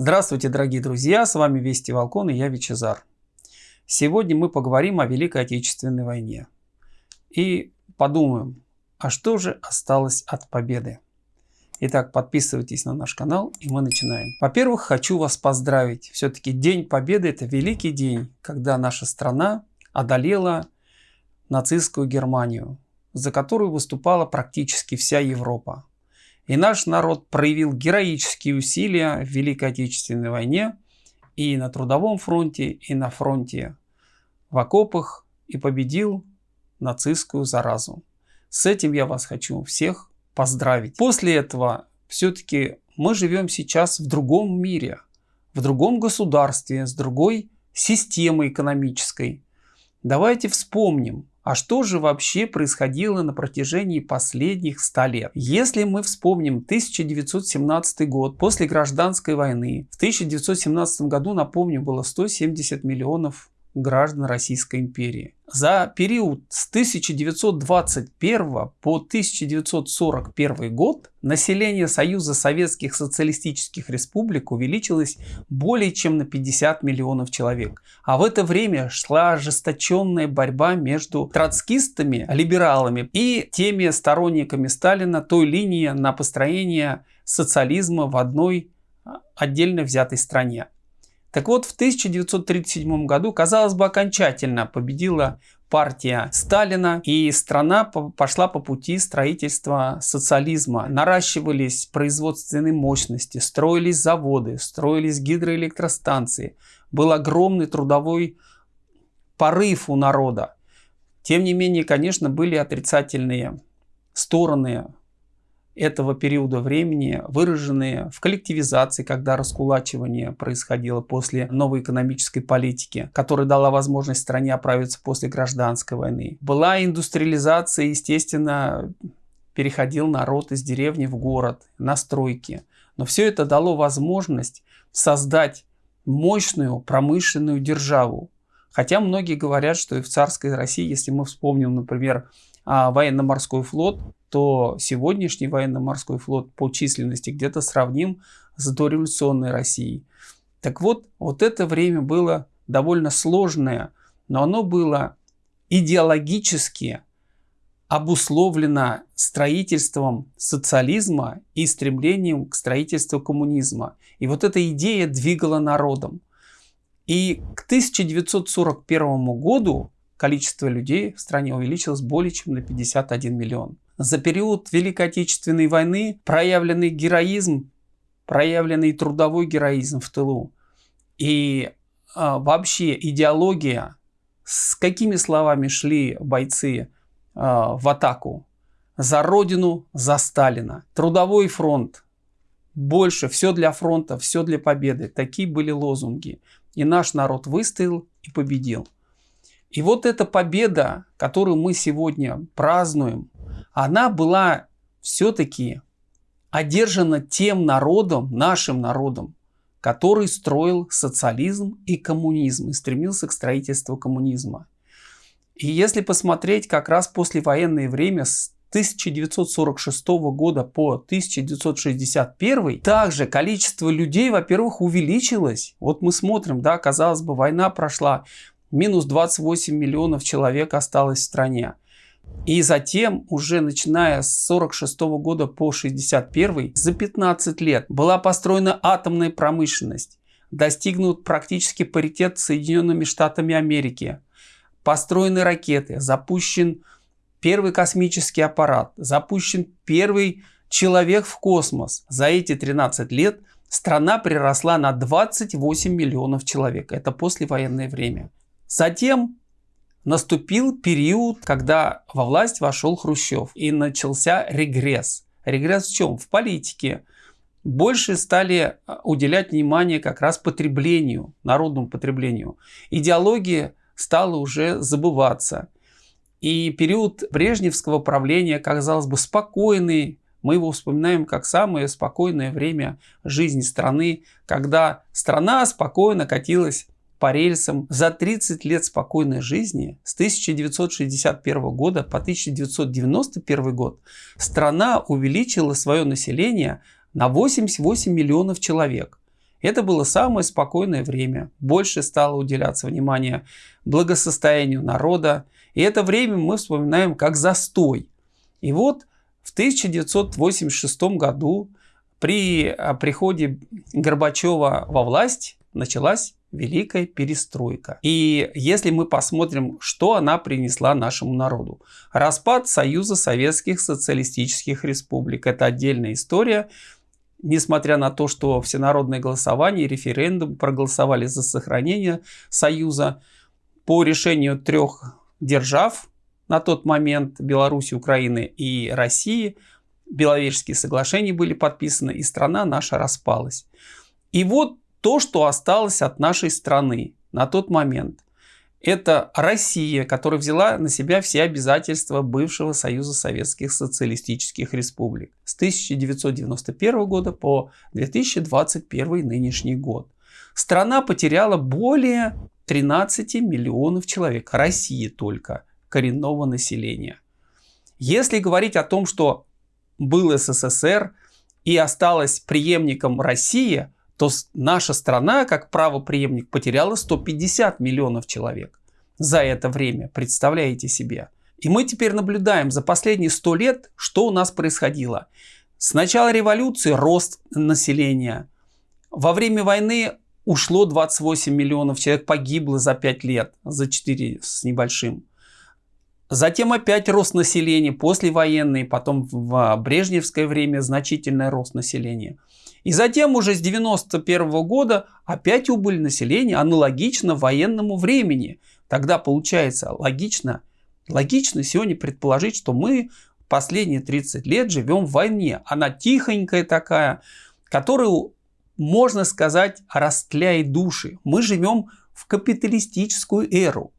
Здравствуйте, дорогие друзья! С вами Вести Волкон и я Вичезар. Сегодня мы поговорим о Великой Отечественной войне. И подумаем, а что же осталось от победы? Итак, подписывайтесь на наш канал и мы начинаем. Во-первых, хочу вас поздравить. Все-таки День Победы – это великий день, когда наша страна одолела нацистскую Германию, за которую выступала практически вся Европа. И наш народ проявил героические усилия в Великой Отечественной войне и на трудовом фронте, и на фронте в окопах, и победил нацистскую заразу. С этим я вас хочу всех поздравить. После этого все-таки мы живем сейчас в другом мире, в другом государстве, с другой системой экономической. Давайте вспомним, а что же вообще происходило на протяжении последних 100 лет? Если мы вспомним 1917 год, после гражданской войны, в 1917 году, напомню, было 170 миллионов граждан Российской империи. За период с 1921 по 1941 год население Союза Советских Социалистических Республик увеличилось более чем на 50 миллионов человек. А в это время шла ожесточенная борьба между троцкистами, либералами и теми сторонниками Сталина той линии на построение социализма в одной а, отдельно взятой стране. Так вот, в 1937 году, казалось бы, окончательно победила партия Сталина, и страна пошла по пути строительства социализма. Наращивались производственные мощности, строились заводы, строились гидроэлектростанции. Был огромный трудовой порыв у народа. Тем не менее, конечно, были отрицательные стороны этого периода времени, выраженные в коллективизации, когда раскулачивание происходило после новой экономической политики, которая дала возможность стране оправиться после гражданской войны. Была индустриализация, естественно, переходил народ из деревни в город, на стройки. Но все это дало возможность создать мощную промышленную державу. Хотя многие говорят, что и в царской России, если мы вспомним, например, а, военно-морской флот, то сегодняшний военно-морской флот по численности где-то сравним с дореволюционной Россией. Так вот, вот это время было довольно сложное, но оно было идеологически обусловлено строительством социализма и стремлением к строительству коммунизма. И вот эта идея двигала народом. И к 1941 году количество людей в стране увеличилось более чем на 51 миллион. За период Великой Отечественной войны проявленный героизм, проявленный трудовой героизм в тылу и а, вообще идеология, с какими словами шли бойцы а, в атаку. За Родину, за Сталина. Трудовой фронт. Больше, все для фронта, все для победы. Такие были лозунги. И наш народ выстоял и победил. И вот эта победа, которую мы сегодня празднуем, она была все-таки одержана тем народом, нашим народом, который строил социализм и коммунизм и стремился к строительству коммунизма. И если посмотреть как раз послевоенное время с 1946 года по 1961, также количество людей, во-первых, увеличилось. Вот мы смотрим, да, казалось бы, война прошла, минус 28 миллионов человек осталось в стране. И затем, уже начиная с 46 года по 61, за 15 лет была построена атомная промышленность, достигнут практически паритет с Соединенными Штатами Америки, построены ракеты, запущен первый космический аппарат, запущен первый человек в космос. За эти 13 лет страна приросла на 28 миллионов человек. Это послевоенное время. Затем наступил период, когда во власть вошел Хрущев и начался регресс. Регресс в чем? В политике. Больше стали а, уделять внимание как раз потреблению, народному потреблению. Идеология стала уже забываться. И период брежневского правления, казалось бы, спокойный, мы его вспоминаем как самое спокойное время жизни страны, когда страна спокойно катилась по рельсам за 30 лет спокойной жизни с 1961 года по 1991 год страна увеличила свое население на 88 миллионов человек. Это было самое спокойное время. Больше стало уделяться внимание благосостоянию народа. И это время мы вспоминаем как застой. И вот в 1986 году при а, приходе Горбачева во власть началась Великая Перестройка. И если мы посмотрим, что она принесла нашему народу. Распад Союза Советских Социалистических Республик. Это отдельная история. Несмотря на то, что всенародное голосование, референдум проголосовали за сохранение Союза по решению трех держав на тот момент Беларуси, Украины и России, Беловежские соглашения были подписаны, и страна наша распалась. И вот то, что осталось от нашей страны на тот момент. Это Россия, которая взяла на себя все обязательства бывшего Союза Советских Социалистических Республик с 1991 года по 2021 нынешний год. Страна потеряла более 13 миллионов человек, Россия только, коренного населения. Если говорить о том, что был СССР и осталась преемником России, то наша страна, как правоприемник, потеряла 150 миллионов человек за это время. Представляете себе? И мы теперь наблюдаем за последние 100 лет, что у нас происходило. С начала революции рост населения. Во время войны ушло 28 миллионов человек, погибло за 5 лет, за 4 с небольшим. Затем опять рост населения, послевоенный, потом в брежневское время значительный рост населения. И затем уже с 91 года опять убыль населения аналогично военному времени. Тогда получается логично, логично сегодня предположить, что мы последние 30 лет живем в войне. Она тихонькая такая, которую, можно сказать, растляет души. Мы живем в капиталистическую эру.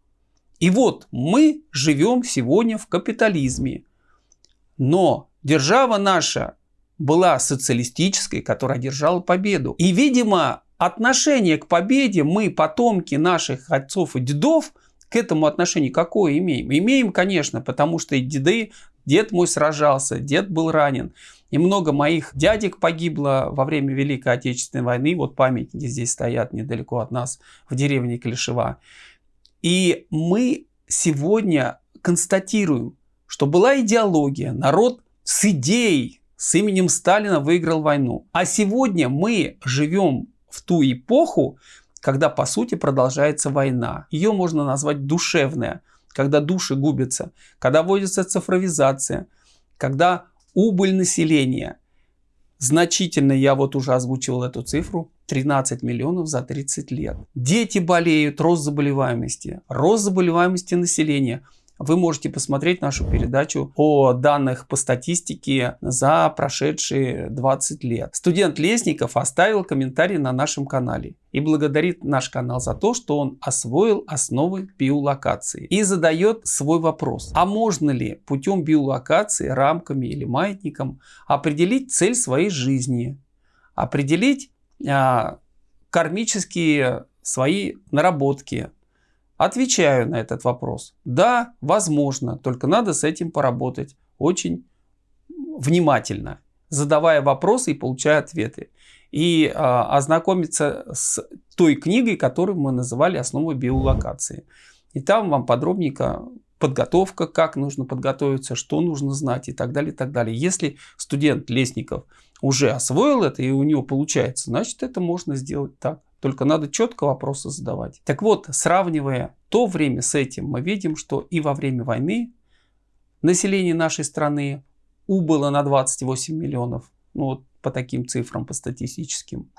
И вот мы живем сегодня в капитализме. Но держава наша была социалистической, которая одержала победу. И, видимо, отношение к победе мы, потомки наших отцов и дедов, к этому отношению какое имеем? Имеем, конечно, потому что и деды, дед мой сражался, дед был ранен. И много моих дядек погибло во время Великой Отечественной войны. Вот памятники здесь стоят недалеко от нас, в деревне Клишева. И мы сегодня констатируем, что была идеология, народ с идеей, с именем Сталина выиграл войну. А сегодня мы живем в ту эпоху, когда по сути продолжается война. Ее можно назвать душевная, когда души губятся, когда вводится цифровизация, когда убыль населения. Значительно, я вот уже озвучивал эту цифру, 13 миллионов за 30 лет. Дети болеют, рост заболеваемости, рост заболеваемости населения – вы можете посмотреть нашу передачу о данных по статистике за прошедшие 20 лет. Студент Лесников оставил комментарий на нашем канале и благодарит наш канал за то, что он освоил основы биолокации и задает свой вопрос. А можно ли путем биолокации, рамками или маятником определить цель своей жизни? Определить а, кармические свои наработки, Отвечаю на этот вопрос. Да, возможно, только надо с этим поработать очень внимательно, задавая вопросы и получая ответы. И а, ознакомиться с той книгой, которую мы называли «Основы биолокации». И там вам подробненько подготовка, как нужно подготовиться, что нужно знать и так далее, и так далее. Если студент Лесников уже освоил это и у него получается, значит это можно сделать так. Только надо четко вопросы задавать. Так вот, сравнивая то время с этим, мы видим, что и во время войны население нашей страны убыло на 28 миллионов. Ну вот по таким цифрам, по статистическим.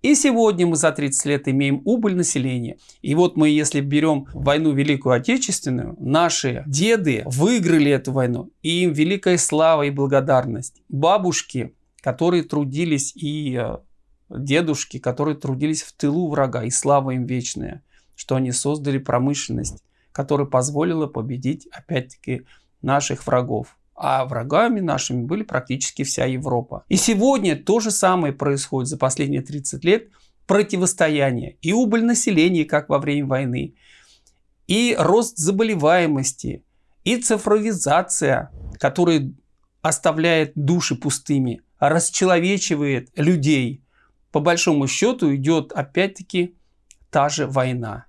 И сегодня мы за 30 лет имеем убыль населения. И вот мы, если берем войну Великую Отечественную, наши деды выиграли эту войну. И им великая слава и благодарность. Бабушки, которые трудились и э, дедушки, которые трудились в тылу врага, и слава им вечная, что они создали промышленность, которая позволила победить, опять-таки, наших врагов. А врагами нашими были практически вся Европа. И сегодня то же самое происходит за последние 30 лет. Противостояние и убыль населения, как во время войны, и рост заболеваемости, и цифровизация, которая оставляет души пустыми, расчеловечивает людей – по большому счету идет опять-таки та же война.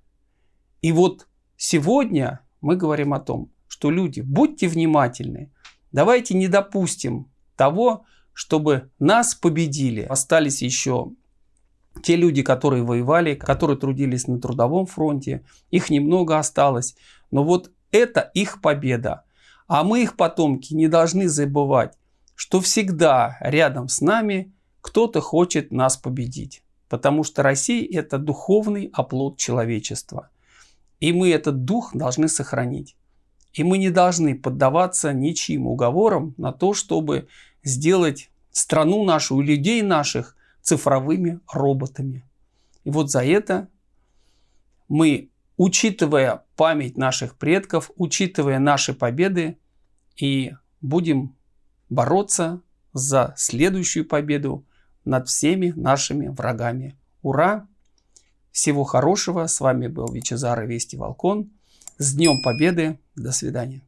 И вот сегодня мы говорим о том, что люди, будьте внимательны, давайте не допустим того, чтобы нас победили. Остались еще те люди, которые воевали, которые трудились на трудовом фронте, их немного осталось. Но вот это их победа. А мы, их потомки, не должны забывать, что всегда рядом с нами кто-то хочет нас победить. Потому что Россия – это духовный оплот человечества. И мы этот дух должны сохранить. И мы не должны поддаваться ничьим уговорам на то, чтобы сделать страну нашу и людей наших цифровыми роботами. И вот за это мы, учитывая память наших предков, учитывая наши победы, и будем бороться за следующую победу над всеми нашими врагами. Ура! Всего хорошего. С вами был Вичезар и Вести Волкон. С Днем Победы. До свидания.